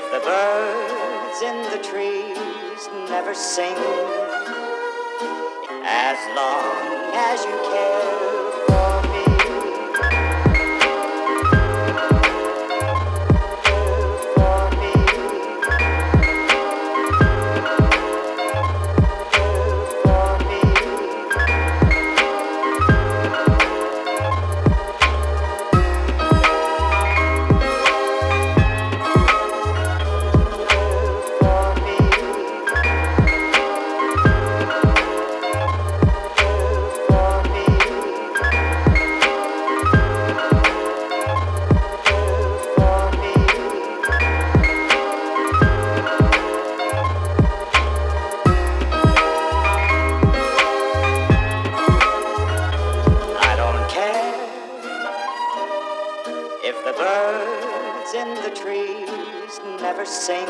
If the birds in the trees never sing, as long as you if the birds in the trees never sing.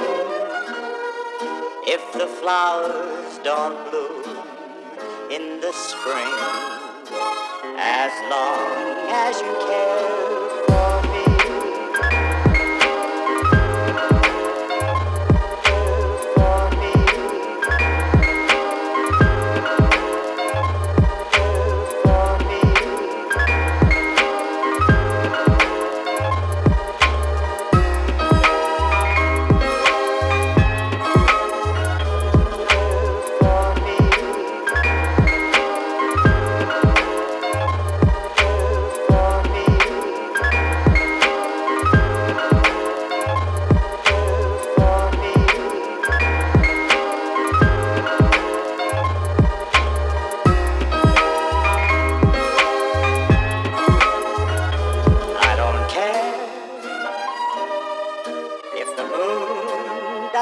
If the flowers don't bloom in the spring, as long as you care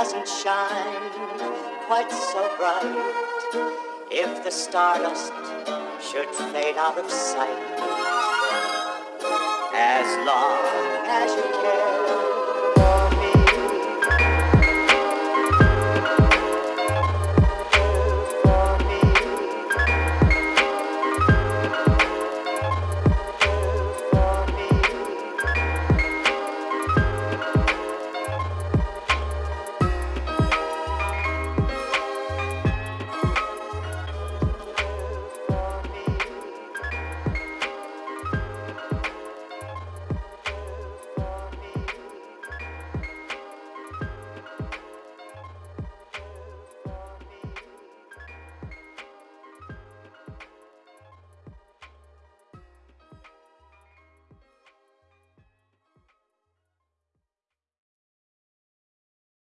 doesn't shine quite so bright, if the stardust should fade out of sight, as long as you care